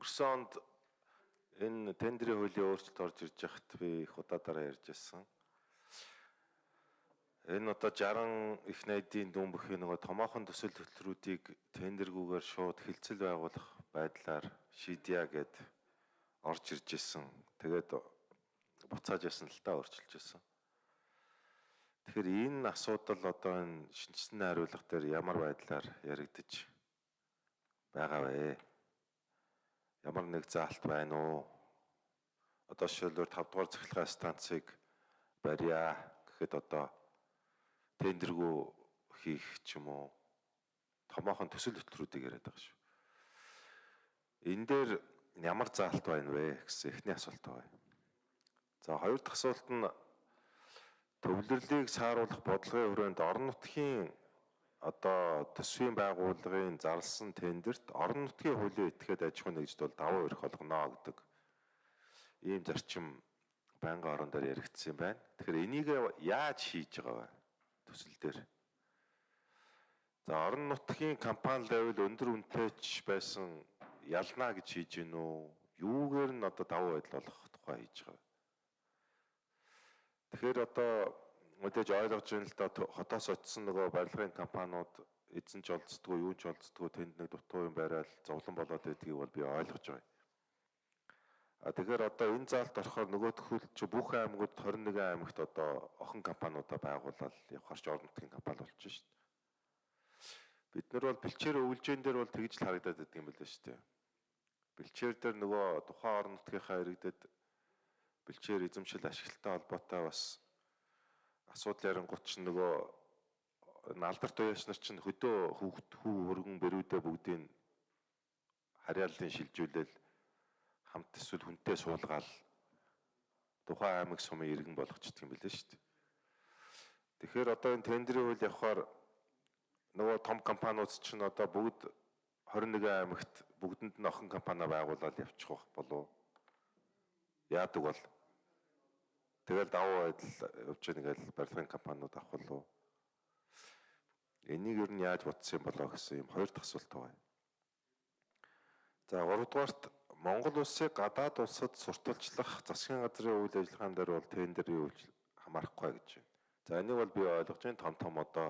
өнгөрсөн онд энэ тендерийн хуулийн өөрчлөлт орж ирж байхад би их удаадараа ярьж байсан. Энэ одоо 60 их найдын дүн бүхий нөгөө томоохон төсөл хөтөлбөрүүдийг тендергүүгээр шууд хилцэл байгуулах байдлаар шийдъя гэд орж ирж исэн. Тэгээд буцааж ясан л та өөрчилж исэн. Тэгэхээр энэ асуудал одоо энэ шинжсэн хариулга дээр ямар байдлаар яригдаж байгаа вэ? Ямар нэг заалт байна уу? Одоо шилбэр 5 дугаар цахилгаан станцыг барья гэхэд одоо тендергүй хийх ч юм уу томоохон төсөл хөтөлбөрүүдийг яриад байгаа шүү. Энэ дээр ямар заалт байна вэ гэсэн эхний асуулт байна. За хоёр дахь асуулт нь төвлөрлийг сааруулах бодлогын хүрээнд орон нутгийн одоо төсвийн байгууллагын зарласан тендерт орон нутгийн хуулийн этгээд аж ахуйн нэгжид бол давуу эрх олгоно гэдэг ийм зарчим байнгын орон дээр яригдсан байна. Тэгэхээр энийг яаж хийж байгаа вэ? төсөл дээр. За орон нутгийн компани левел өндөр үнэтэйч байсан ялна гэж хийж гин үү? Юугээр нь одоо давуу байдал олох тухай хийж байгаа. Тэгэхээр одоо мэдээж ойлгож байна л да хотоос очисон нөгөө барилгын компаниуд эзэн ч олцдгоо юу ч олцдгоо тэнд нэг дутуу юм барайл зовлон болоод байдгийг бол би ойлгож байгаа. А тэгэхээр одоо энэ заалт орохоор нөгөөдхөл чи бүх аймагуд 21 аймагт одоо охин компаниудаа байгуулаад явахар ч орон нутгийн компани болчихно шүү дээ. Бид нар бол бэлчээр өвлжэн дээр бол тэгж л харагдаад байдаг юм байна шүү дээ. Бэлчээр дээр нөгөө тухайн орон нутгийнхаа иргэдэд бэлчээр эзэмшил ашиглалтай холбоотой бас асуудал ярингууд ч нөгөө алдарт уяач нар чинь хөдөө хүүхд хүү хөргөн бэрүүдээ бүгдийг харьяаллын шилжүүлэл хамт эсвэл хүнтэй суулгаал тухайн аймаг сумын иргэн болгочдөг юм билээ шүү дээ. Тэгэхээр одоо энэ тендерийн үйл явахаар нөгөө том компаниуд чинь одоо бүгд 21 аймагт бүгдэнд нь охин компани байгуулаад явчих байх болов яадаг бол тэгэл давуу байдал явж байгаа нэгэл барилгын компаниуд авах болов энийг ер нь яаж бодсон юм болоо гэсэн юм хоёр дахь асуулт байна. За 3 дугаарт Монгол улсыг гадаад улсад сурталчлах засгийн газрын үйл ажиллагаан дээр бол тендерийн үйл хамаарахгүй гэж байна. За энийг бол би ойлгож байна. Том том одоо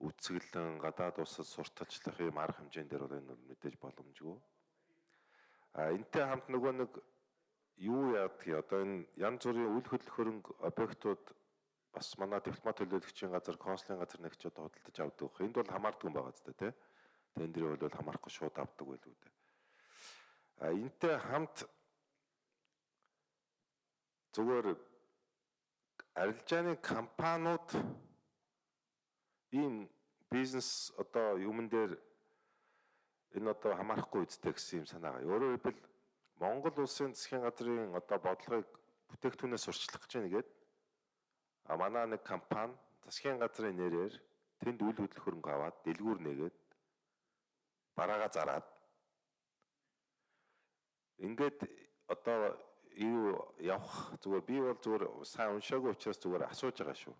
үцгэлэн гадаад улсад сурталчлах юм арга хэмжээнд дээр бол энэ бол мэдээж боломжгүй. А энтэй хамт нөгөө нэг юу яадгийг одоо энэ янз бүрийн үйл хөдлөх хөрөнгө объектууд бас манай дипломат төлөөлөгчийн газар, консулын газар нэгч одоо худалдаж авдаг. Энд бол хамаардаг юм байгаа зү тэ. Тендерийн бол хамаарахгүй шууд авдаг байлгүй дээ энтэй хамт зүгээр арилжааны компаниуд ийм бизнес одоо юмн дээр энэ одоо хамаарахгүй үсттэй гэсэн юм санаагаа. Өөрөөр хэлбэл Монгол улсын засгийн газрын одоо бодлогыг бүтээгдэхүүнээс сурчлах гэж нэгээд а манай нэг компани засгийн газрын нэрээр тэнд үйл хөдлөх хөрөнгө аваад дэлгүүр нээгээд бараага зараад Ингээд одоо юу явах зүгээр би бол зүгээр сайн уншаагүй учраас зүгээр асууж байгаа шүү.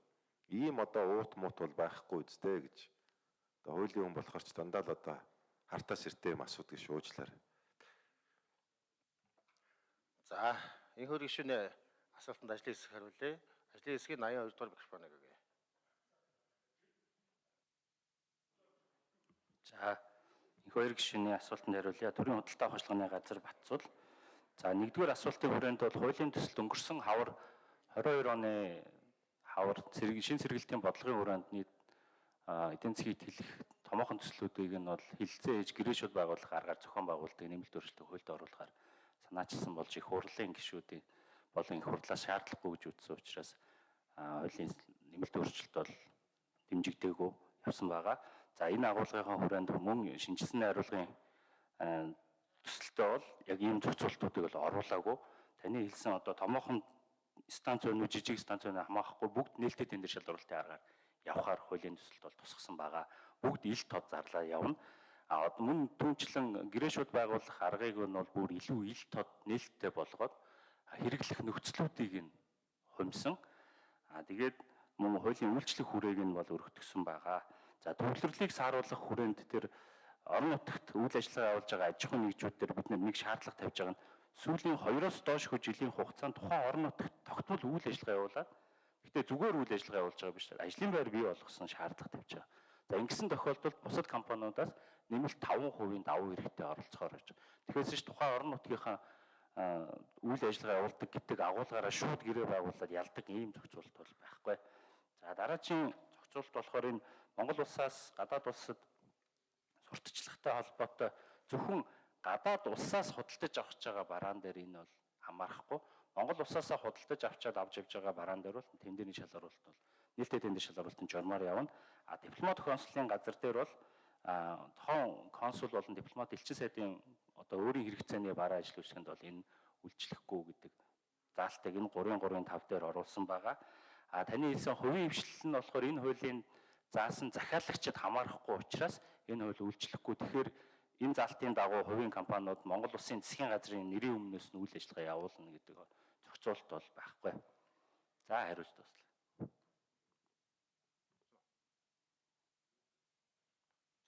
Ийм одоо уут муут бол байхгүй үстэй гэж. Одоо хуулийн хүн болохоор ч дандаа л одоо хартаа сэртэй юм асуудаг шуужлаар. За, энэ хөр гişүнэ асуултанд ажлын хэсэг хариулъя. Ажлын хэсгийн 82 дугаар микрофон өгье. За, Их хоёр гишүүний асуултанд хариулъя. Төрийн худалдаа ажиллагааны газар Батцул. За нэгдүгээр асуултын хүрээнд бол хуулийн төсөлд өнгөрсөн хавар 22 оны хавар шин сэргэлтийн бодлогын хүрээнд нийт эдийн засгийг хэлэх томоохон төслүүдийг нь бол хилцээ ээж гэрээшүүд байгуулах аргаар зохион байгуулдаг нэмэлт өөрчлөлтөд хуульд оруулахаар санаачилсан болж их хурлын гишүүдийн болон их хурлаас шаардлагагүй гэж үзсэн учраас хуулийн нэмэлт өөрчлөлт бол дэмжигдээгүй явсан байгаа. За энэ агуулгын хүрээнд мөн шинжилсэн найруулгын төсөлтөө бол яг ийм зохицуултуудыг бол оруулаагүй. Таны хэлсэн одоо томоохон станцын жижиг станцын хамаахгүй бүгд нээлттэй тендер шалгуулалтын аргаар явхаар хуулийн төсөлт бол тусгасан байгаа. Бүгд ил тод зарлаа явна. А мөн түнчлэн гэрээшүүд байгуулах аргыг нь бол бүр илүү ил тод нээлттэй болгоод хэрэглэх нөхцлүүдийг нь хумсан. А тэгээд мөн хуулийн үйлчлэх хүрээг нь бол өргөтгсөн байгаа. За төвлөрлийг сааруулах хүрээнд тэр орон нутагт үйл ажиллагаа явуулж байгаа аж ахуйн нэгжүүдээр бид нэг шаардлага тавьж байгаа нь сүүлийн 2-оос доош жилийн хугацаанд тухайн орон нутагт тогтмол үйл ажиллагаа явуулаад гэхдээ зүгээр үйл ажиллагаа явуулж байгаа биш ажлын байр бий болгосон шаардлага тавьж байгаа. За ингэсэн тохиолдолд бусад компаниудаас нэмэлт 5% давуу хэрэгтэй оролцохоор байгаа. Тэгэхээр ч тухайн орон нутгийнхаа үйл ажиллагаа явуулдаг гэдэг агуулгаараа шууд гэрээ байгуулад ялдаг ийм зохицуулалт бол байхгүй. За дараагийн зохицуулалт болохоор энэ Монгол улсаас гадаад улсад сурталчилгатай холбоотой зөвхөн гадаад улсаас худалдаж авч байгаа бараан дээр энэ бол хамаарахгүй. Монгол улсаасаа худалдаж авчаад авч явж байгаа бараан дээр бол тендерийн шалгаруулалт бол нээлттэй тендер шалгаруулалтын журмаар явна. А дипломат консулын газар дээр бол а тохон консул болон дипломат элчин сайдын одоо өөрийн хэрэгцээний бараа ажил үйлчлэгэнд бол энэ үйлчлэхгүй гэдэг заалтыг энэ 335 дээр оруулсан байгаа. А таны хэлсэн хувийн хвшлэл нь болохоор энэ хуулийн заасан захиалагчид хамаарахгүй учраас энэ хууль үйлчлэхгүй. Тэгэхээр энэ заалтын дагуу хувийн компаниуд Монгол Улсын засгийн газрын нэрийн өмнөөс нь үйл ажиллагаа явуулна гэдэг зохицуулалт бол байхгүй. За хариулт туслаа.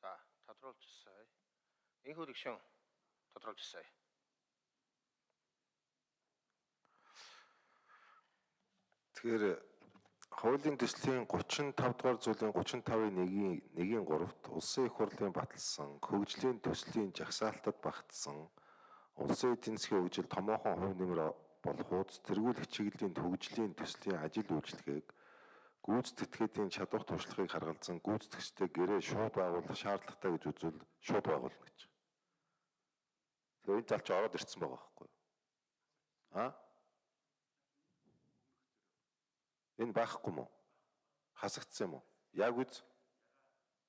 За тодруулж ирсэн. Энэхүү гишүүн тодруулж ирсэн. Тэгэхээр хуулийн төслийн 35 дугаар зүйлийн 35-ийн 1-ийн 1-ийн 3-т улсын их хурлын баталсан хөгжлийн төслийн жагсаалтад багтсан улсын эдийн засгийн хөгжил томоохон хувь нэмэр болохуц тэргүүлэх чиглэлийн хөгжлийн төслийн ажил үйлчлэгийг гүйцэтгэхийн чадвар туршлагыг харгалзан гүйцэтгэгчтэй гэрээ шууд байгуулах шаардлагатай гэж үзвэл шууд байгуулна гэж. Тэгэхээр энэ залч ороод ирсэн байгаа байхгүй юу? Аа? Энэ байхгүй мó? Хасагдсан юм уу? Яг үз.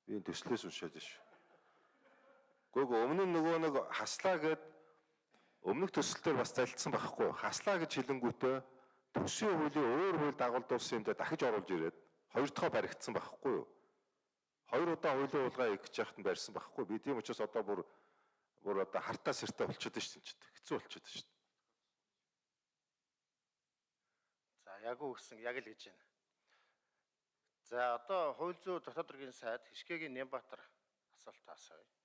Би энэ төслөөс уншаад ш. Гүг өмнө нөгөө нэг хаслаа гэд өмнөх төсөлтөөр бас залдсан байхгүй? Хаслаа гэж хэлэнгүүтээ төсвийн хуулийн өөр хууль дагуулдуулсан юмдаа дахиж оруулж ирээд хоёр дахь баригдсан байхгүй юу? Хоёр удаа хуулийн уулгаа их гэж яхад нь барьсан байхгүй. Би тийм учраас одоо бүр бүр одоо хартаа сэртэ болчиход шүү дээ. Хэцүү болчиход шүү дээ. За яг уу гэсэн яг л гэж байна. За одоо хууль зүйн дотоод хэргийн сайд Хишгэгийн Нямбатар асуулт асууя.